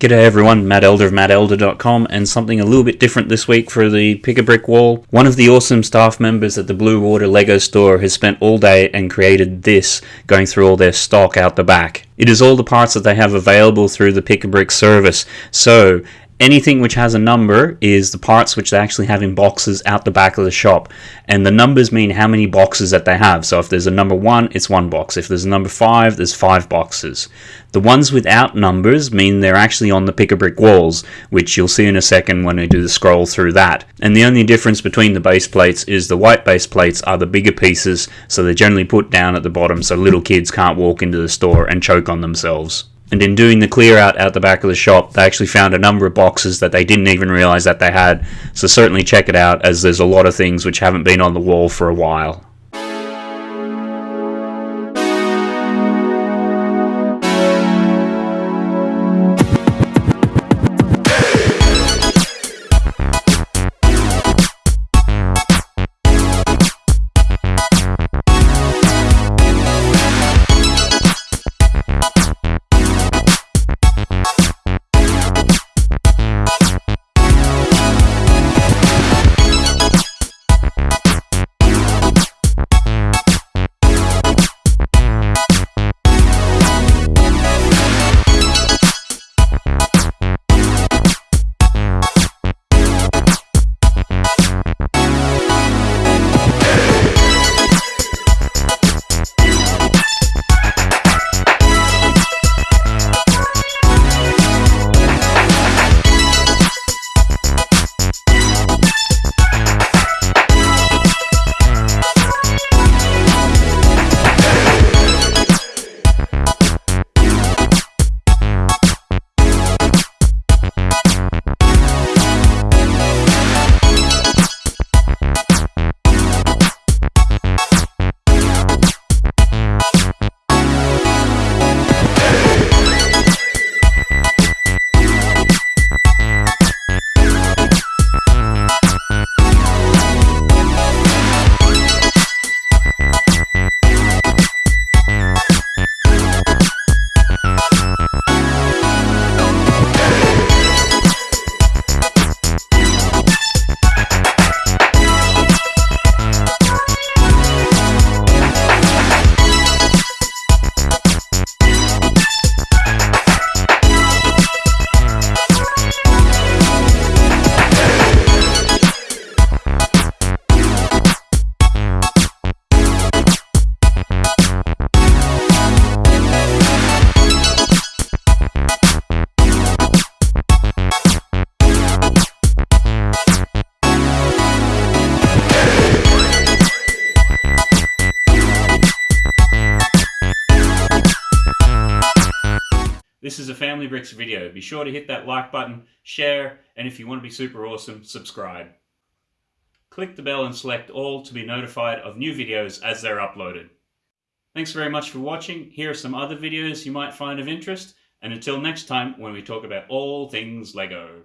G'day everyone, Matt Elder of mattelder.com and something a little bit different this week for the Pick a Brick Wall. One of the awesome staff members at the Blue Water Lego store has spent all day and created this, going through all their stock out the back. It is all the parts that they have available through the Pick a Brick service. So anything which has a number is the parts which they actually have in boxes out the back of the shop. And the numbers mean how many boxes that they have. So if there's a number one it's one box. If there's a number five there's five boxes. The ones without numbers mean they're actually on the pick a brick walls which you'll see in a second when we do the scroll through that. And the only difference between the base plates is the white base plates are the bigger pieces so they're generally put down at the bottom so little kids can't walk into the store and choke on themselves and in doing the clear out out the back of the shop, they actually found a number of boxes that they didn't even realize that they had. So certainly check it out as there's a lot of things which haven't been on the wall for a while. This is a Family Bricks video. Be sure to hit that like button, share, and if you want to be super awesome, subscribe. Click the bell and select all to be notified of new videos as they're uploaded. Thanks very much for watching. Here are some other videos you might find of interest. And until next time when we talk about all things LEGO.